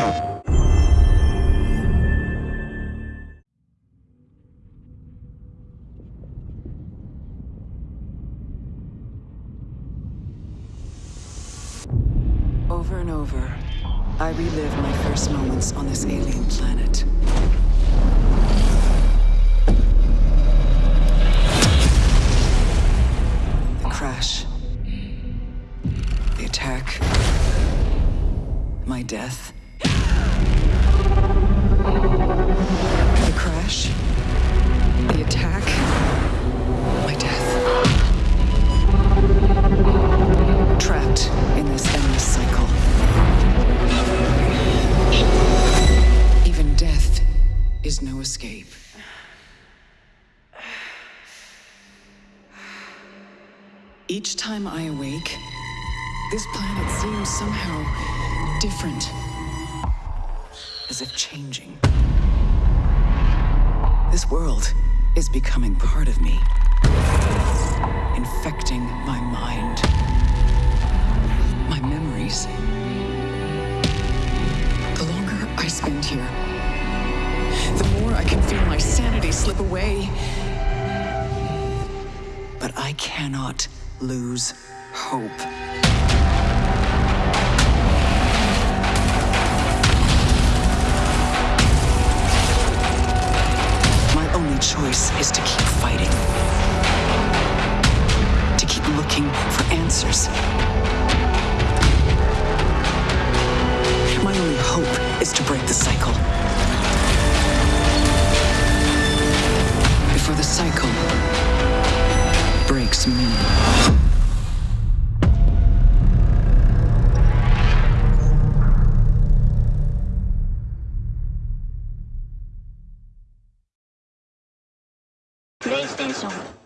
Over and over, I relive my first moments on this alien planet. The crash. The attack. My death. Is no escape. Each time I awake, this planet seems somehow different. As if changing. This world is becoming part of me, infecting my mind, my memories. The longer I spend here, slip away. But I cannot lose hope. My only choice is to keep fighting. To keep looking for answers. Breaks me. PlayStation